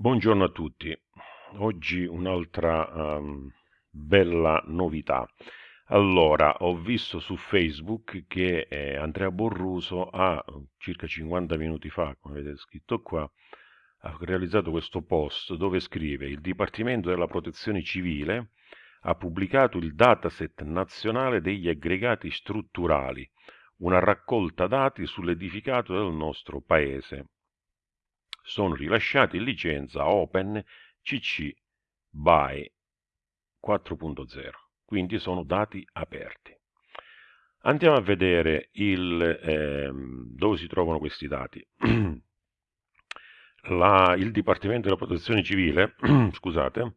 Buongiorno a tutti, oggi un'altra um, bella novità. Allora, ho visto su Facebook che eh, Andrea Borruso ha circa 50 minuti fa, come vedete scritto qua, ha realizzato questo post dove scrive il Dipartimento della Protezione Civile ha pubblicato il dataset nazionale degli aggregati strutturali, una raccolta dati sull'edificato del nostro paese sono rilasciati in licenza Open CC BY 4.0, quindi sono dati aperti. Andiamo a vedere il, eh, dove si trovano questi dati. La, il Dipartimento della Protezione Civile scusate,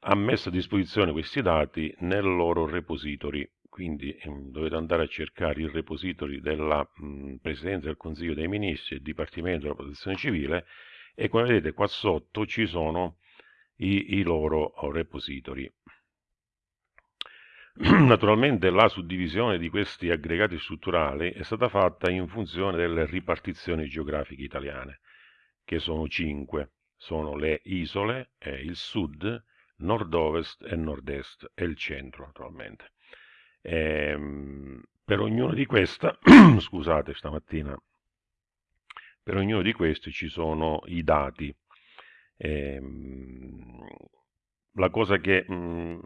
ha messo a disposizione questi dati nel loro repository quindi ehm, dovete andare a cercare il repository della mh, Presidenza del Consiglio dei Ministri e Dipartimento della Protezione Civile e come vedete qua sotto ci sono i, i loro repository. Naturalmente la suddivisione di questi aggregati strutturali è stata fatta in funzione delle ripartizioni geografiche italiane, che sono cinque. Sono le isole, eh, il sud, nord-ovest e nord-est e il centro naturalmente. Ehm, per ognuno di queste, scusate stamattina, per ognuno di questi ci sono i dati. Ehm, la cosa che mh,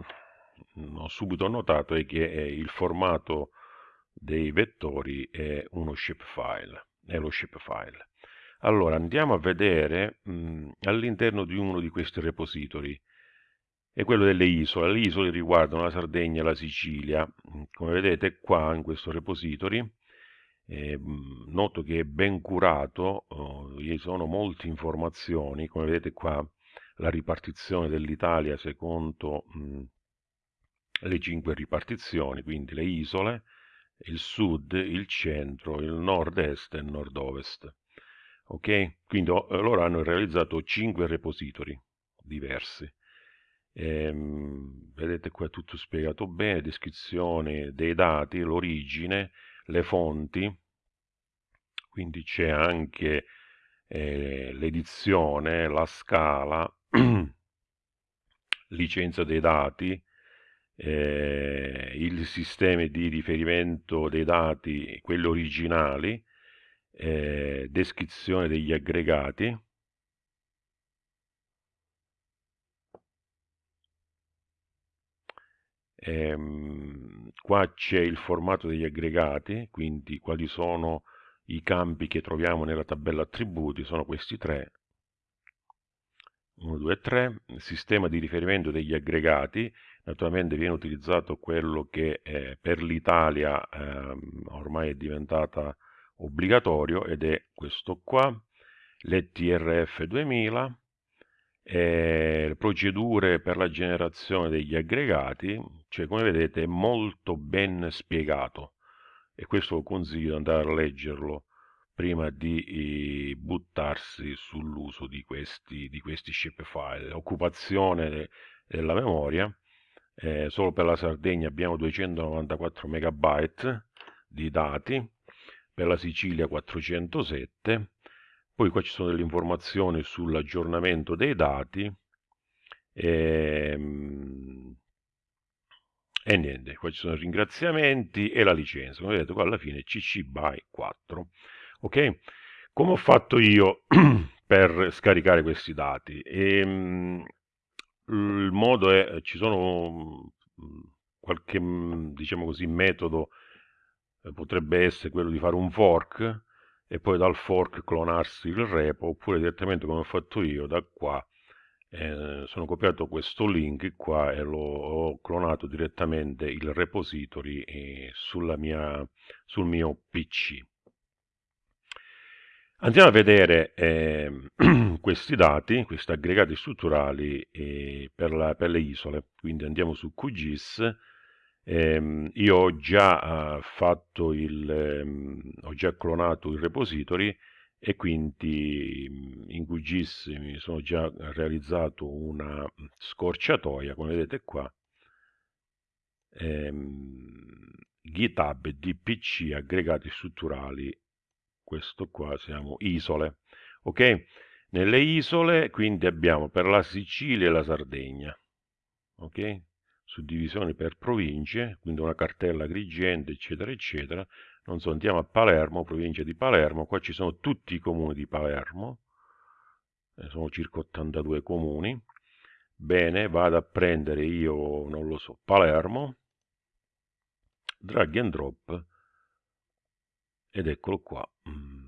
mm, ho subito notato è che eh, il formato dei vettori è uno shapefile, è lo shapefile. Allora andiamo a vedere mm, all'interno di uno di questi repository è quello delle isole. Le isole riguardano la Sardegna e la Sicilia. Come vedete qua in questo repository, eh, noto che è ben curato, oh, vi sono molte informazioni, come vedete qua la ripartizione dell'Italia secondo mh, le cinque ripartizioni, quindi le isole, il sud, il centro, il nord-est e il nord-ovest. Ok? Quindi oh, loro hanno realizzato cinque repository diversi. Ehm, vedete qua è tutto spiegato bene, descrizione dei dati, l'origine, le fonti, quindi c'è anche eh, l'edizione, la scala, licenza dei dati, eh, il sistema di riferimento dei dati, quelli originali, eh, descrizione degli aggregati, Ehm, qua c'è il formato degli aggregati, quindi quali sono i campi che troviamo nella tabella attributi, sono questi tre, 1, 2, 3, il sistema di riferimento degli aggregati, naturalmente viene utilizzato quello che eh, per l'Italia eh, ormai è diventata obbligatorio ed è questo qua, l'ETRF 2000, eh, procedure per la generazione degli aggregati, cioè come vedete è molto ben spiegato e questo consiglio di andare a leggerlo prima di buttarsi sull'uso di questi, di questi shapefile. Occupazione della memoria, eh, solo per la Sardegna abbiamo 294 MB di dati, per la Sicilia 407 poi qua ci sono delle informazioni sull'aggiornamento dei dati e, ehm, e, niente, qua ci sono i ringraziamenti e la licenza. Come vedete qua alla fine CC BY 4. Ok? Come ho fatto io per scaricare questi dati? E, ehm, il modo è, ci sono mm, qualche, mm, diciamo così, metodo, eh, potrebbe essere quello di fare un fork, e poi dal fork clonarsi il repo oppure direttamente come ho fatto io da qua eh, sono copiato questo link qua e l'ho ho clonato direttamente il repository eh, mia, sul mio pc andiamo a vedere eh, questi dati questi aggregati strutturali eh, per, la, per le isole. Quindi andiamo su QGIS Ehm, io ho già uh, fatto il, ehm, ho già clonato il repository e quindi mm, in QGIS mi sono già realizzato una scorciatoia, come vedete qua, ehm, GitHub DPC aggregati strutturali, questo qua siamo isole, ok? nelle isole, quindi abbiamo per la Sicilia e la Sardegna, ok? Suddivisioni per province, quindi una cartella grigente, eccetera, eccetera. Non so, andiamo a Palermo, provincia di Palermo, qua ci sono tutti i comuni di Palermo, eh, sono circa 82 comuni. Bene, vado a prendere io, non lo so, Palermo, drag and drop, ed eccolo qua. Mm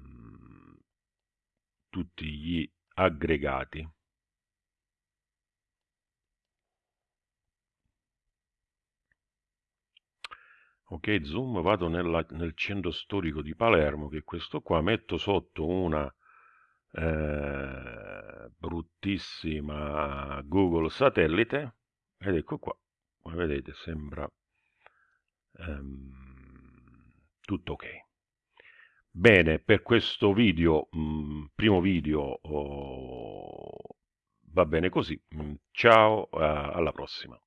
tutti gli aggregati. Ok, zoom, vado nella, nel centro storico di Palermo, che è questo qua, metto sotto una eh, bruttissima Google satellite, ed ecco qua, come vedete sembra ehm, tutto ok. Bene, per questo video, mh, mm, primo video, oh, va bene così. Mm, ciao, uh, alla prossima.